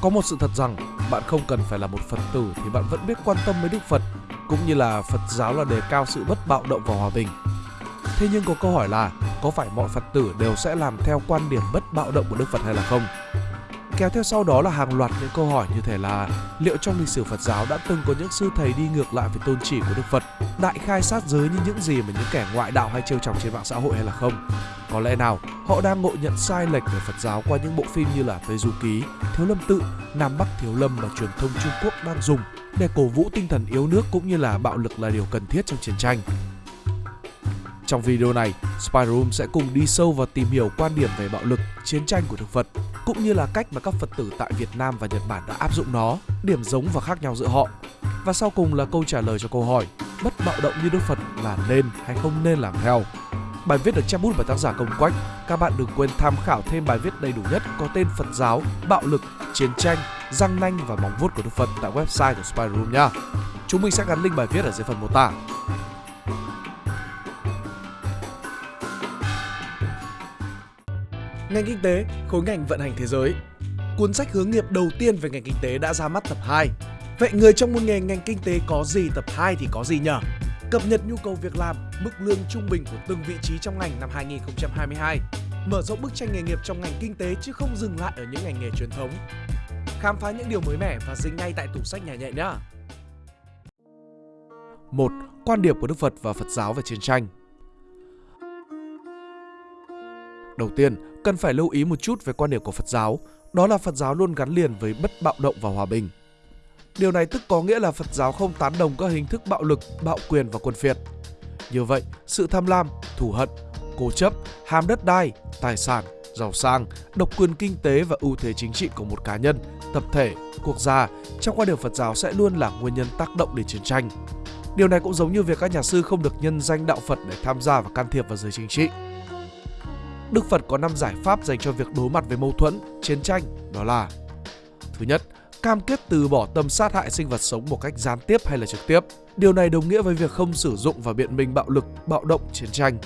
Có một sự thật rằng bạn không cần phải là một Phật tử thì bạn vẫn biết quan tâm với Đức Phật, cũng như là Phật giáo là đề cao sự bất bạo động và hòa bình. Thế nhưng có câu hỏi là có phải mọi Phật tử đều sẽ làm theo quan điểm bất bạo động của Đức Phật hay là không? Kéo theo sau đó là hàng loạt những câu hỏi như thể là liệu trong lịch sử Phật giáo đã từng có những sư thầy đi ngược lại với tôn chỉ của Đức Phật, đại khai sát giới như những gì mà những kẻ ngoại đạo hay trêu chọc trên mạng xã hội hay là không? Có lẽ nào họ đang ngộ nhận sai lệch về Phật giáo qua những bộ phim như là Tây Du Ký, Thiếu Lâm Tự, Nam Bắc Thiếu Lâm mà truyền thông Trung Quốc đang dùng để cổ vũ tinh thần yếu nước cũng như là bạo lực là điều cần thiết trong chiến tranh. Trong video này, Spyroom sẽ cùng đi sâu và tìm hiểu quan điểm về bạo lực, chiến tranh của Đức Phật, cũng như là cách mà các Phật tử tại Việt Nam và Nhật Bản đã áp dụng nó, điểm giống và khác nhau giữa họ. Và sau cùng là câu trả lời cho câu hỏi, bất bạo động như Đức Phật là nên hay không nên làm theo. Bài viết được chép bút bởi tác giả Công Quách. Các bạn đừng quên tham khảo thêm bài viết đầy đủ nhất có tên Phật giáo, bạo lực, chiến tranh, răng nanh và móng vuốt của Đức Phật tại website của Spyroom nha. Chúng mình sẽ gắn link bài viết ở dưới phần mô tả. Ngành kinh tế, khối ngành vận hành thế giới. Cuốn sách hướng nghiệp đầu tiên về ngành kinh tế đã ra mắt tập 2. Vậy người trong môn nghề ngành kinh tế có gì tập 2 thì có gì nhở? Cập nhật nhu cầu việc làm, mức lương trung bình của từng vị trí trong ngành năm 2022. Mở rộng bức tranh nghề nghiệp trong ngành kinh tế chứ không dừng lại ở những ngành nghề truyền thống. Khám phá những điều mới mẻ và dính ngay tại tủ sách nhà nhẹ nhá. 1. Quan điểm của Đức Phật và Phật giáo về chiến tranh Đầu tiên, cần phải lưu ý một chút về quan điểm của Phật giáo, đó là Phật giáo luôn gắn liền với bất bạo động và hòa bình. Điều này tức có nghĩa là Phật giáo không tán đồng các hình thức bạo lực, bạo quyền và quân phiệt. Như vậy, sự tham lam, thù hận, cố chấp, ham đất đai, tài sản, giàu sang, độc quyền kinh tế và ưu thế chính trị của một cá nhân, tập thể, quốc gia trong quan điểm Phật giáo sẽ luôn là nguyên nhân tác động đến chiến tranh. Điều này cũng giống như việc các nhà sư không được nhân danh đạo Phật để tham gia và can thiệp vào giới chính trị. Đức Phật có 5 giải pháp dành cho việc đối mặt với mâu thuẫn, chiến tranh, đó là Thứ nhất, cam kết từ bỏ tâm sát hại sinh vật sống một cách gián tiếp hay là trực tiếp. Điều này đồng nghĩa với việc không sử dụng và biện minh bạo lực, bạo động, chiến tranh.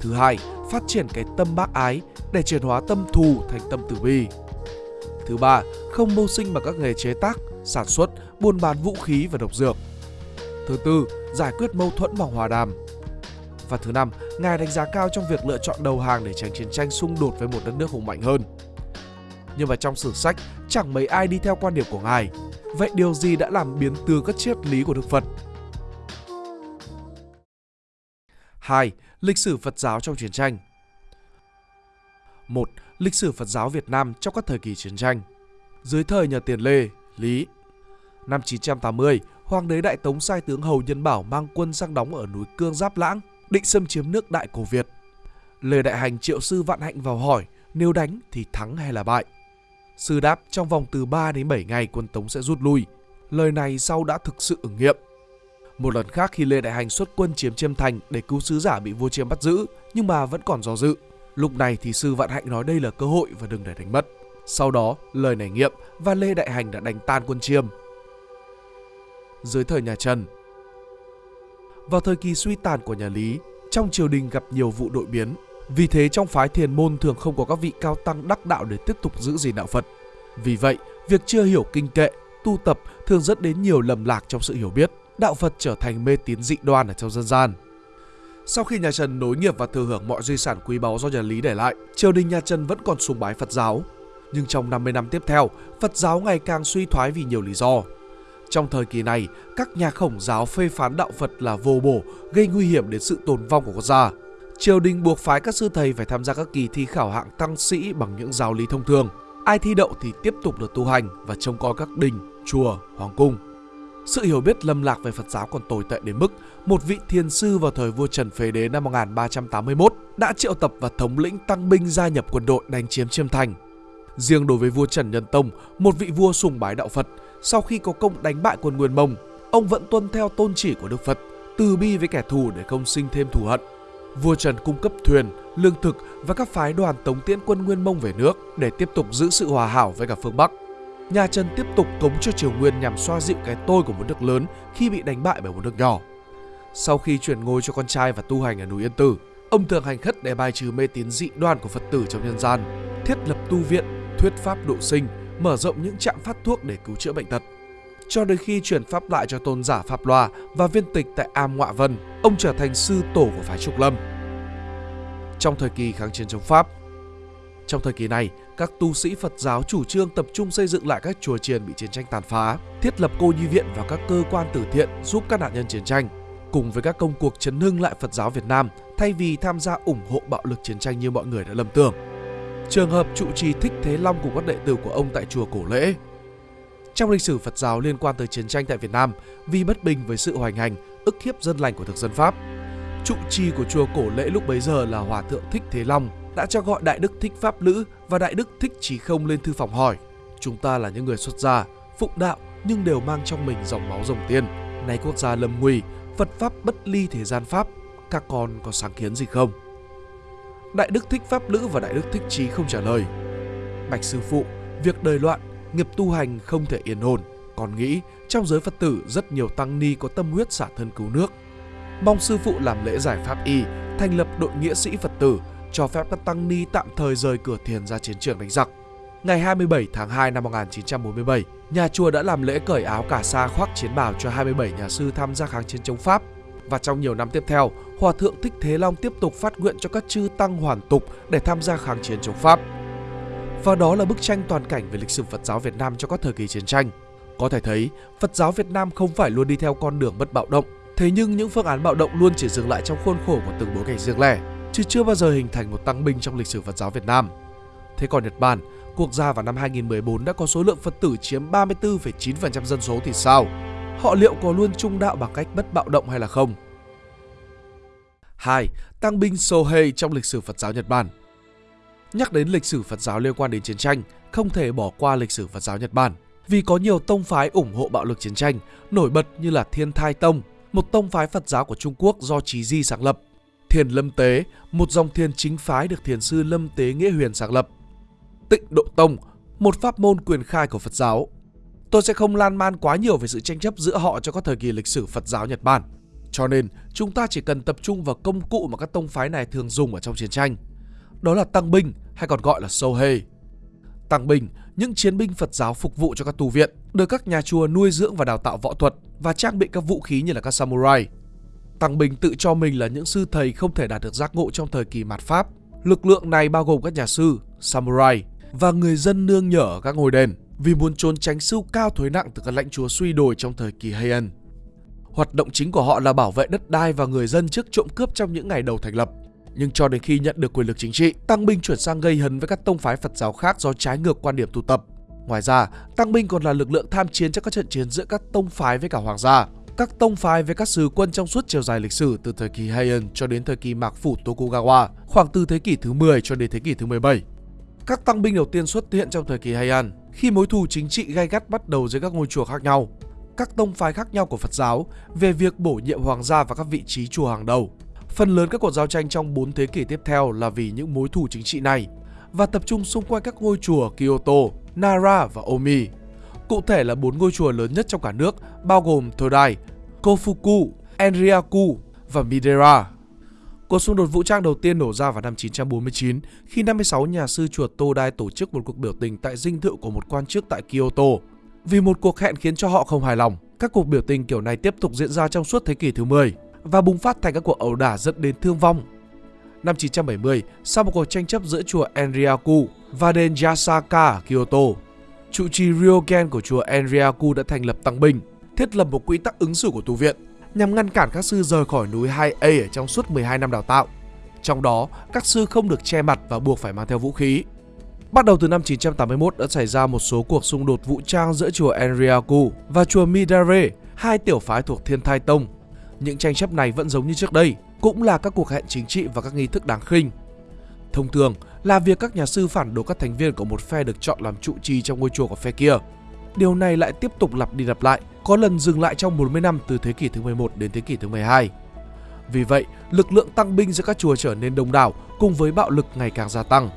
Thứ hai, phát triển cái tâm bác ái để chuyển hóa tâm thù thành tâm từ bi. Thứ ba, không mưu sinh bằng các nghề chế tác, sản xuất, buôn bán vũ khí và độc dược. Thứ tư, giải quyết mâu thuẫn bằng hòa đàm. Và thứ năm, Ngài đánh giá cao trong việc lựa chọn đầu hàng để tránh chiến tranh xung đột với một đất nước hùng mạnh hơn. Nhưng mà trong sử sách, chẳng mấy ai đi theo quan điểm của Ngài. Vậy điều gì đã làm biến tướng các triết lý của Đức Phật? 2. Lịch sử Phật giáo trong chiến tranh 1. Lịch sử Phật giáo Việt Nam trong các thời kỳ chiến tranh Dưới thời nhà Tiền Lê, Lý Năm 980, Hoàng đế Đại Tống sai tướng Hầu Nhân Bảo mang quân sang đóng ở núi Cương Giáp Lãng, định xâm chiếm nước Đại Cổ Việt. Lê Đại Hành triệu sư Vạn Hạnh vào hỏi nếu đánh thì thắng hay là bại. Sư đáp trong vòng từ 3 đến 7 ngày quân Tống sẽ rút lui. Lời này sau đã thực sự ứng nghiệm. Một lần khác khi Lê Đại Hành xuất quân chiếm Chiêm Thành để cứu sứ giả bị vua Chiêm bắt giữ, nhưng mà vẫn còn do dự. Lúc này thì sư Vạn Hạnh nói đây là cơ hội và đừng để đánh mất. Sau đó, lời này nghiệm và Lê Đại Hành đã đánh tan quân Chiêm. Dưới thời nhà Trần vào thời kỳ suy tàn của nhà Lý, trong triều đình gặp nhiều vụ đội biến. Vì thế trong phái thiền môn thường không có các vị cao tăng đắc đạo để tiếp tục giữ gìn đạo Phật. Vì vậy, việc chưa hiểu kinh kệ, tu tập thường dẫn đến nhiều lầm lạc trong sự hiểu biết. Đạo Phật trở thành mê tín dị đoan ở trong dân gian. Sau khi nhà Trần nối nghiệp và thừa hưởng mọi di sản quý báu do nhà Lý để lại, triều đình nhà Trần vẫn còn sùng bái Phật giáo. Nhưng trong 50 năm tiếp theo, Phật giáo ngày càng suy thoái vì nhiều lý do. Trong thời kỳ này, các nhà khổng giáo phê phán đạo Phật là vô bổ, gây nguy hiểm đến sự tồn vong của quốc gia. Triều đình buộc phái các sư thầy phải tham gia các kỳ thi khảo hạng tăng sĩ bằng những giáo lý thông thường. Ai thi đậu thì tiếp tục được tu hành và trông coi các đình, chùa, hoàng cung. Sự hiểu biết lầm lạc về Phật giáo còn tồi tệ đến mức một vị thiền sư vào thời vua Trần Phế Đế năm 1381 đã triệu tập và thống lĩnh tăng binh gia nhập quân đội đánh chiếm Chiêm Thành. Riêng đối với vua Trần Nhân Tông, một vị vua sùng bái đạo Phật, sau khi có công đánh bại quân Nguyên Mông, ông vẫn tuân theo tôn chỉ của Đức Phật, từ bi với kẻ thù để không sinh thêm thù hận. Vua Trần cung cấp thuyền, lương thực và các phái đoàn tống tiễn quân Nguyên Mông về nước để tiếp tục giữ sự hòa hảo với cả phương Bắc. Nhà Trần tiếp tục cống cho Triều Nguyên nhằm xoa dịu cái tôi của một nước lớn khi bị đánh bại bởi một nước nhỏ. Sau khi chuyển ngôi cho con trai và tu hành ở núi Yên Tử, ông thường hành khất để bài trừ mê tín dị đoan của Phật tử trong nhân gian, thiết lập tu viện, thuyết pháp độ sinh, mở rộng những trạm phát thuốc để cứu chữa bệnh tật. Cho đến khi chuyển pháp lại cho tôn giả Pháp Loa và viên tịch tại Am Ngoạ Vân, ông trở thành sư tổ của phái Trục Lâm. Trong thời kỳ kháng chiến chống Pháp, trong thời kỳ này, các tu sĩ Phật giáo chủ trương tập trung xây dựng lại các chùa chiền bị chiến tranh tàn phá, thiết lập cô nhi viện và các cơ quan từ thiện giúp các nạn nhân chiến tranh, cùng với các công cuộc chấn hưng lại Phật giáo Việt Nam thay vì tham gia ủng hộ bạo lực chiến tranh như mọi người đã lầm tưởng. Trường hợp trụ trì Thích Thế Long cùng các đệ tử của ông tại chùa Cổ Lễ. Trong lịch sử Phật giáo liên quan tới chiến tranh tại Việt Nam, vì bất bình với sự hoành hành, ức hiếp dân lành của thực dân Pháp, trụ trì của chùa Cổ Lễ lúc bấy giờ là Hòa thượng Thích Thế Long đã cho gọi Đại Đức Thích Pháp Lữ và Đại Đức Thích Trí Không lên thư phòng hỏi Chúng ta là những người xuất gia, phụng đạo nhưng đều mang trong mình dòng máu rồng tiên. Nay quốc gia lâm nguy, Phật Pháp bất ly thế gian Pháp, các con có sáng kiến gì không? Đại Đức Thích Pháp Lữ và Đại Đức Thích Trí không trả lời. Bạch Sư Phụ, việc đời loạn, nghiệp tu hành không thể yên ổn. Còn nghĩ trong giới Phật tử rất nhiều tăng ni có tâm huyết xả thân cứu nước. Mong Sư Phụ làm lễ giải pháp y, thành lập đội nghĩa sĩ Phật tử, cho phép các tăng ni tạm thời rời cửa thiền ra chiến trường đánh giặc. Ngày 27 tháng 2 năm 1947, nhà chùa đã làm lễ cởi áo cả sa khoác chiến bào cho 27 nhà sư tham gia kháng chiến chống Pháp. Và trong nhiều năm tiếp theo, Hòa Thượng Thích Thế Long tiếp tục phát nguyện cho các chư tăng hoàn tục để tham gia kháng chiến chống Pháp. Và đó là bức tranh toàn cảnh về lịch sử Phật giáo Việt Nam cho các thời kỳ chiến tranh. Có thể thấy, Phật giáo Việt Nam không phải luôn đi theo con đường bất bạo động, thế nhưng những phương án bạo động luôn chỉ dừng lại trong khuôn khổ của từng bối cảnh riêng lẻ chứ chưa bao giờ hình thành một tăng binh trong lịch sử Phật giáo Việt Nam. Thế còn Nhật Bản, quốc gia vào năm 2014 đã có số lượng Phật tử chiếm 34,9% dân số thì sao? Họ liệu có luôn trung đạo bằng cách bất bạo động hay là không? 2. Tăng binh Sohei trong lịch sử Phật giáo Nhật Bản Nhắc đến lịch sử Phật giáo liên quan đến chiến tranh, không thể bỏ qua lịch sử Phật giáo Nhật Bản. Vì có nhiều tông phái ủng hộ bạo lực chiến tranh, nổi bật như là Thiên Thai Tông, một tông phái Phật giáo của Trung Quốc do Trí Di sáng lập, Thiền Lâm Tế, một dòng thiền chính phái được thiền sư Lâm Tế Nghĩa Huyền sáng lập. Tịnh Độ Tông, một pháp môn quyền khai của Phật giáo. Tôi sẽ không lan man quá nhiều về sự tranh chấp giữa họ cho các thời kỳ lịch sử Phật giáo Nhật Bản. Cho nên, chúng ta chỉ cần tập trung vào công cụ mà các tông phái này thường dùng ở trong chiến tranh. Đó là tăng binh hay còn gọi là Sohei. Tăng binh, những chiến binh Phật giáo phục vụ cho các tu viện, được các nhà chùa nuôi dưỡng và đào tạo võ thuật và trang bị các vũ khí như là các samurai. Tăng binh tự cho mình là những sư thầy không thể đạt được giác ngộ trong thời kỳ mạt Pháp. Lực lượng này bao gồm các nhà sư, samurai và người dân nương nhở ở các ngôi đền vì muốn trốn tránh sưu cao thuế nặng từ các lãnh chúa suy đồi trong thời kỳ Heian. Hoạt động chính của họ là bảo vệ đất đai và người dân trước trộm cướp trong những ngày đầu thành lập. Nhưng cho đến khi nhận được quyền lực chính trị, Tăng Binh chuyển sang gây hấn với các tông phái Phật giáo khác do trái ngược quan điểm tu tập. Ngoài ra, Tăng Binh còn là lực lượng tham chiến trong các trận chiến giữa các tông phái với cả hoàng gia các tông phái với các sứ quân trong suốt chiều dài lịch sử từ thời kỳ Heian cho đến thời kỳ Mạc Phủ Tokugawa, khoảng từ thế kỷ thứ 10 cho đến thế kỷ thứ 17. Các tăng binh đầu tiên xuất hiện trong thời kỳ Heian, khi mối thù chính trị gay gắt bắt đầu dưới các ngôi chùa khác nhau. Các tông phái khác nhau của Phật giáo về việc bổ nhiệm hoàng gia và các vị trí chùa hàng đầu. Phần lớn các cuộc giao tranh trong 4 thế kỷ tiếp theo là vì những mối thù chính trị này và tập trung xung quanh các ngôi chùa Kyoto, Nara và Omi. Cụ thể là bốn ngôi chùa lớn nhất trong cả nước bao gồm Todai, Kofuku, Enryaku và Midera. Cuộc xung đột vũ trang đầu tiên nổ ra vào năm 949 khi 56 nhà sư chùa Todai tổ chức một cuộc biểu tình tại dinh thự của một quan chức tại Kyoto. Vì một cuộc hẹn khiến cho họ không hài lòng, các cuộc biểu tình kiểu này tiếp tục diễn ra trong suốt thế kỷ thứ 10 và bùng phát thành các cuộc ẩu đả dẫn đến thương vong. Năm 970, sau một cuộc tranh chấp giữa chùa Enryaku và đền Yasaka ở Kyoto, trụ trì Ryogen của chùa Enryaku đã thành lập tăng binh thiết lập một quy tắc ứng xử của tu viện nhằm ngăn cản các sư rời khỏi núi 2A ở trong suốt 12 năm đào tạo. Trong đó, các sư không được che mặt và buộc phải mang theo vũ khí. Bắt đầu từ năm 981 đã xảy ra một số cuộc xung đột vũ trang giữa chùa Enryaku và chùa Midare, hai tiểu phái thuộc Thiên Thai Tông. Những tranh chấp này vẫn giống như trước đây, cũng là các cuộc hẹn chính trị và các nghi thức đáng khinh. Thông thường là việc các nhà sư phản đối các thành viên của một phe được chọn làm trụ trì trong ngôi chùa của phe kia. Điều này lại tiếp tục lặp đi lặp lại, có lần dừng lại trong 40 năm từ thế kỷ thứ 11 đến thế kỷ thứ 12. Vì vậy, lực lượng tăng binh giữa các chùa trở nên đông đảo cùng với bạo lực ngày càng gia tăng.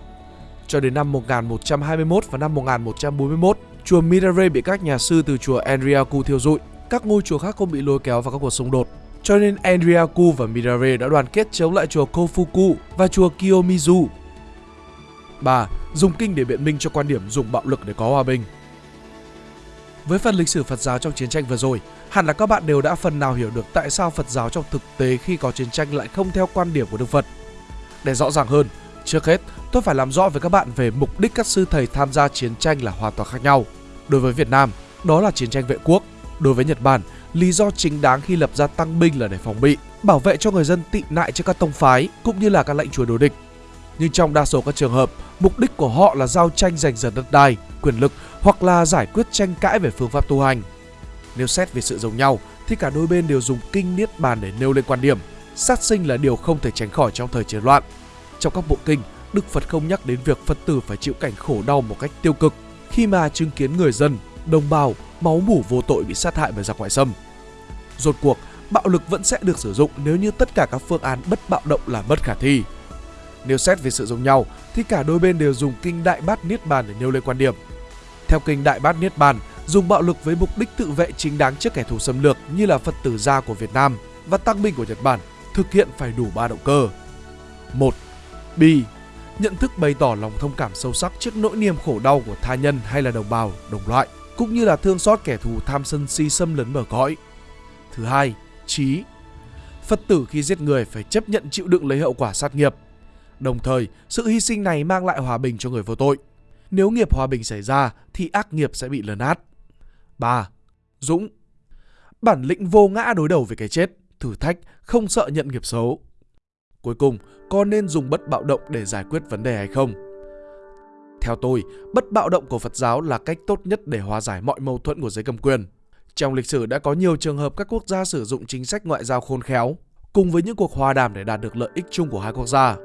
Cho đến năm 1121 và năm 1141, chùa Mirare bị các nhà sư từ chùa Enryaku thiêu dụi. Các ngôi chùa khác không bị lôi kéo vào các cuộc xung đột. Cho nên Enryaku và Mirare đã đoàn kết chống lại chùa Kofuku và chùa Kiyomizu. 3. Dùng kinh để biện minh cho quan điểm dùng bạo lực để có hòa bình. Với phần lịch sử Phật giáo trong chiến tranh vừa rồi, hẳn là các bạn đều đã phần nào hiểu được tại sao Phật giáo trong thực tế khi có chiến tranh lại không theo quan điểm của Đức Phật. Để rõ ràng hơn, trước hết tôi phải làm rõ với các bạn về mục đích các sư thầy tham gia chiến tranh là hoàn toàn khác nhau. Đối với Việt Nam, đó là chiến tranh vệ quốc. Đối với Nhật Bản, lý do chính đáng khi lập ra tăng binh là để phòng bị, bảo vệ cho người dân tị nạn trước các tông phái cũng như là các lệnh chúa đối địch. Nhưng trong đa số các trường hợp, mục đích của họ là giao tranh giành giật đất đai, quyền lực hoặc là giải quyết tranh cãi về phương pháp tu hành. Nếu xét về sự giống nhau thì cả đôi bên đều dùng kinh niết bàn để nêu lên quan điểm. Sát sinh là điều không thể tránh khỏi trong thời chiến loạn. Trong các bộ kinh, Đức Phật không nhắc đến việc Phật tử phải chịu cảnh khổ đau một cách tiêu cực khi mà chứng kiến người dân, đồng bào, máu mủ vô tội bị sát hại bởi giặc ngoại xâm. Rốt cuộc, bạo lực vẫn sẽ được sử dụng nếu như tất cả các phương án bất bạo động là bất khả thi. Nếu xét về sự giống nhau thì cả đôi bên đều dùng kinh Đại Bát Niết Bàn để nêu lên quan điểm. Theo kinh Đại Bát Niết Bàn, dùng bạo lực với mục đích tự vệ chính đáng trước kẻ thù xâm lược như là Phật tử gia của Việt Nam và tăng binh của Nhật Bản thực hiện phải đủ ba động cơ. 1. Bi nhận thức bày tỏ lòng thông cảm sâu sắc trước nỗi niềm khổ đau của tha nhân hay là đồng bào, đồng loại, cũng như là thương xót kẻ thù tham sân si xâm lấn bờ cõi. Thứ hai, trí. Phật tử khi giết người phải chấp nhận chịu đựng lấy hậu quả sát nghiệp. Đồng thời, sự hy sinh này mang lại hòa bình cho người vô tội. Nếu nghiệp hòa bình xảy ra thì ác nghiệp sẽ bị lấn át. 3. Dũng Bản lĩnh vô ngã đối đầu với cái chết, thử thách, không sợ nhận nghiệp xấu. Cuối cùng, có nên dùng bất bạo động để giải quyết vấn đề hay không? Theo tôi, bất bạo động của Phật giáo là cách tốt nhất để hòa giải mọi mâu thuẫn của giới cầm quyền. Trong lịch sử đã có nhiều trường hợp các quốc gia sử dụng chính sách ngoại giao khôn khéo, cùng với những cuộc hòa đàm để đạt được lợi ích chung của hai quốc gia.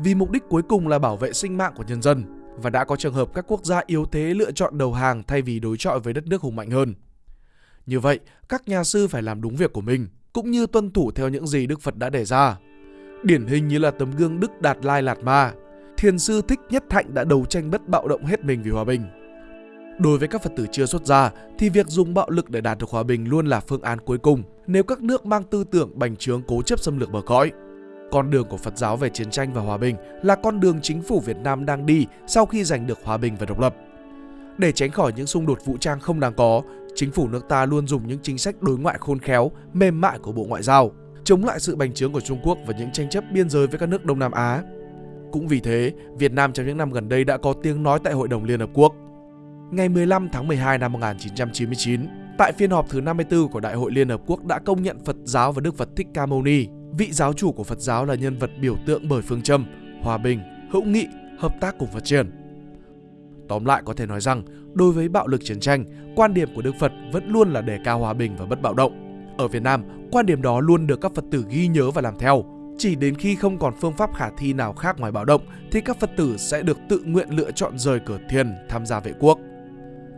Vì mục đích cuối cùng là bảo vệ sinh mạng của nhân dân, và đã có trường hợp các quốc gia yếu thế lựa chọn đầu hàng thay vì đối chọi với đất nước hùng mạnh hơn. Như vậy, các nhà sư phải làm đúng việc của mình, cũng như tuân thủ theo những gì Đức Phật đã đề ra. Điển hình như là tấm gương Đức Đạt Lai Lạt Ma, thiền sư Thích Nhất Thạnh đã đấu tranh bất bạo động hết mình vì hòa bình. Đối với các Phật tử chưa xuất gia thì việc dùng bạo lực để đạt được hòa bình luôn là phương án cuối cùng nếu các nước mang tư tưởng bành trướng cố chấp xâm lược bờ cõi. Con đường của Phật giáo về chiến tranh và hòa bình là con đường chính phủ Việt Nam đang đi sau khi giành được hòa bình và độc lập. Để tránh khỏi những xung đột vũ trang không đáng có, chính phủ nước ta luôn dùng những chính sách đối ngoại khôn khéo, mềm mại của Bộ Ngoại giao, chống lại sự bành trướng của Trung Quốc và những tranh chấp biên giới với các nước Đông Nam Á. Cũng vì thế, Việt Nam trong những năm gần đây đã có tiếng nói tại Hội đồng Liên Hợp Quốc. Ngày 15 tháng 12 năm 1999, tại phiên họp thứ 54 của Đại hội Liên Hợp Quốc đã công nhận Phật giáo và Đức Phật Thích Ca Mâu Ni, vị giáo chủ của Phật giáo là nhân vật biểu tượng bởi phương châm hòa bình, hữu nghị, hợp tác cùng phát triển. Tóm lại có thể nói rằng, đối với bạo lực chiến tranh, quan điểm của Đức Phật vẫn luôn là đề cao hòa bình và bất bạo động. Ở Việt Nam, quan điểm đó luôn được các Phật tử ghi nhớ và làm theo. Chỉ đến khi không còn phương pháp khả thi nào khác ngoài bạo động thì các Phật tử sẽ được tự nguyện lựa chọn rời cửa thiền tham gia vệ quốc.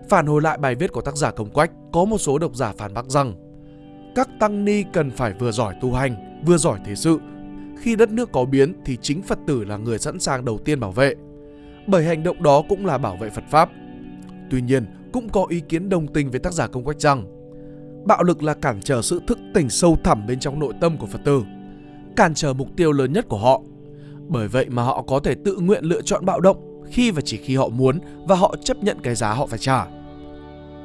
Phản hồi lại bài viết của tác giả Công Quách, có một số độc giả phản bác rằng các tăng ni cần phải vừa giỏi tu hành, vừa giỏi thế sự. Khi đất nước có biến thì chính Phật tử là người sẵn sàng đầu tiên bảo vệ. Bởi hành động đó cũng là bảo vệ Phật Pháp. Tuy nhiên, cũng có ý kiến đồng tình với tác giả Công Quách rằng bạo lực là cản trở sự thức tỉnh sâu thẳm bên trong nội tâm của Phật tử, cản trở mục tiêu lớn nhất của họ. Bởi vậy mà họ có thể tự nguyện lựa chọn bạo động khi và chỉ khi họ muốn và họ chấp nhận cái giá họ phải trả.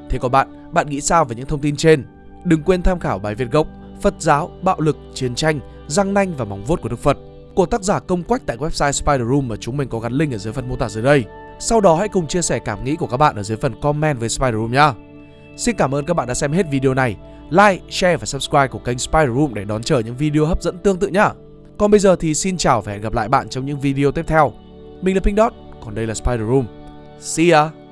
Thế còn bạn, bạn nghĩ sao về những thông tin trên? Đừng quên tham khảo bài viết gốc Phật giáo, bạo lực, chiến tranh, răng nanh và móng vuốt của Đức Phật của tác giả Công Quách tại website Spider Room mà chúng mình có gắn link ở dưới phần mô tả dưới đây. Sau đó hãy cùng chia sẻ cảm nghĩ của các bạn ở dưới phần comment với Spider Room nhé. Xin cảm ơn các bạn đã xem hết video này. Like, share và subscribe của kênh Spider Room để đón chờ những video hấp dẫn tương tự nhé. Còn bây giờ thì xin chào và hẹn gặp lại bạn trong những video tiếp theo. Mình là Pink Dot, còn đây là Spider Room. See ya!